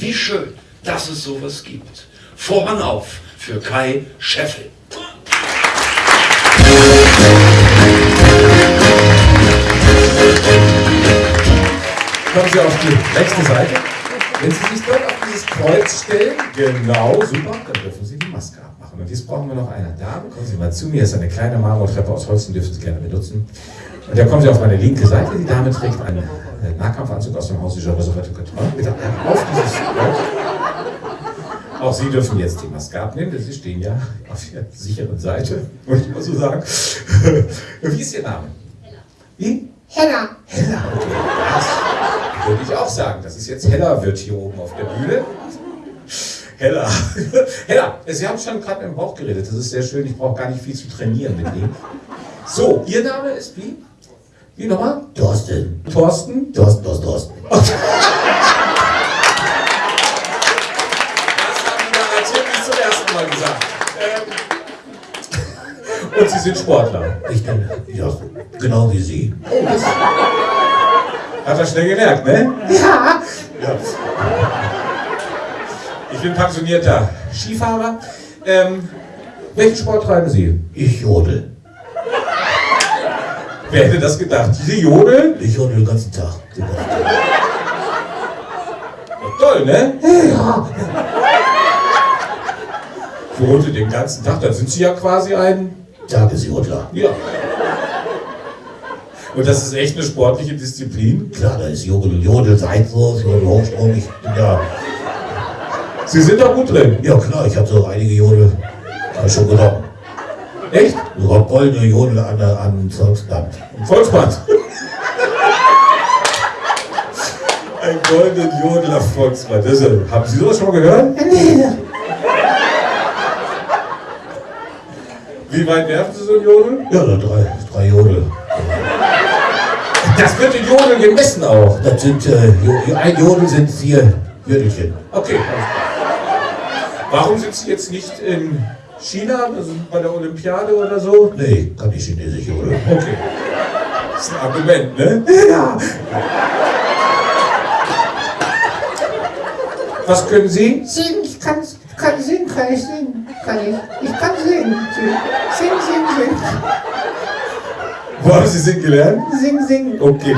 Wie schön, dass es sowas gibt. Voran auf für Kai Scheffel. Kommen Sie auf die rechte Seite. Wenn Sie sich dort auf dieses Kreuz stellen, genau, super, dann dürfen Sie die Maske abmachen. Und jetzt brauchen wir noch eine Dame. Kommen Sie mal zu mir, ist eine kleine Marmortreppe aus Holz, die dürfen Sie gerne benutzen. Und da kommen Sie auf meine linke Seite. Die Dame trägt einen äh, Nahkampfanzug aus dem Haus de Resurrecto Couture. Bitte auf dieses Kreuz. Auch Sie dürfen jetzt die Maske abnehmen, denn Sie stehen ja auf der sicheren Seite, muss ich mal so sagen. Wie ist Ihr Name? Wie? Hella. Hella, okay. Das würde ich auch sagen. Das ist jetzt Hella wird hier oben auf der Bühne. Hella. Hella, Sie haben schon gerade im Bauch geredet. Das ist sehr schön. Ich brauche gar nicht viel zu trainieren mit Ihnen. So, Ihr Name ist wie? Wie nochmal? Thorsten. Thorsten? Thorsten, Thorsten, Thorsten. Das haben Sie garantiert nicht zum ersten Mal gesagt. Ähm, Und Sie sind Sportler. Ich bin, ja, genau wie Sie. Hat er schnell gemerkt, ne? Ja. Ja. Ich bin pensionierter Skifahrer. Ähm, welchen Sport treiben Sie? Ich jodel. Wer hätte das gedacht? Sie jodeln? Ich jodel den ganzen Tag. Tag. Toll, ne? Ja. Jodeln den ganzen Tag, dann sind Sie ja quasi ein... Tagesjodler. Ja. Und das ist echt eine sportliche Disziplin. Klar, da ist Jodel, Jodel, Seitwurf, Jodel, Hochsprung. Ich bin ja, Sie sind da gut drin. ja klar, ich habe so einige Jodel schon genommen. Echt? Sogar goldene Jodel an, an Volksband. Ein Volksband. Ein goldenen Jodel auf Volksband. Das ist, haben Sie sowas schon mal gehört? Nee, Wie weit werfen Sie so ein Jodel? ja, da drei, drei Jodel. Das wird in Jodel gemessen auch. Das sind, äh, ein Jodel sind vier Jödelchen. Okay. Warum sind Sie jetzt nicht in China, also bei der Olympiade oder so? Nee, kann ich Chinesisch Jodel. Okay. Das ist ein Argument, ne? Ja. Was können Sie? Singen, ich kann, kann singen, kann ich singen, kann ich. Ich kann singen. Sing, sing, sing. Wo haben Sie singen gelernt? Sing, sing. Okay.